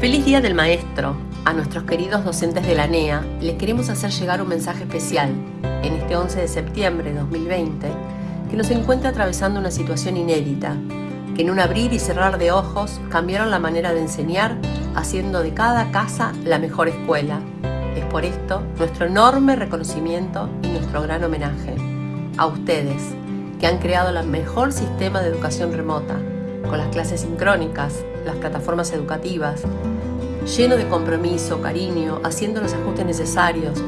Día del Maestro, a nuestros queridos docentes de la NEA, les queremos hacer llegar un mensaje especial en este 11 de septiembre de 2020 que nos encuentra atravesando una situación inédita, que en un abrir y cerrar de ojos cambiaron la manera de enseñar, haciendo de cada casa la mejor escuela. Es por esto nuestro enorme reconocimiento y nuestro gran homenaje a ustedes, que han creado el mejor sistema de educación remota, con las clases sincrónicas, las plataformas educativas, lleno de compromiso, cariño, haciendo los ajustes necesarios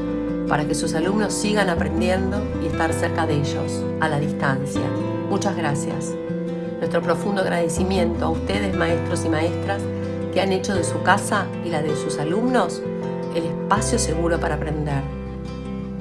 para que sus alumnos sigan aprendiendo y estar cerca de ellos, a la distancia. Muchas gracias. Nuestro profundo agradecimiento a ustedes, maestros y maestras, que han hecho de su casa y la de sus alumnos el espacio seguro para aprender.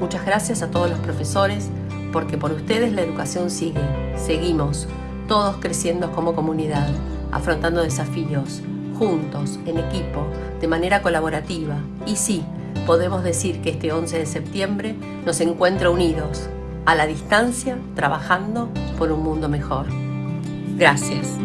Muchas gracias a todos los profesores, porque por ustedes la educación sigue. Seguimos, todos creciendo como comunidad, afrontando desafíos, juntos, en equipo, de manera colaborativa. Y sí, podemos decir que este 11 de septiembre nos encuentra unidos, a la distancia, trabajando por un mundo mejor. Gracias.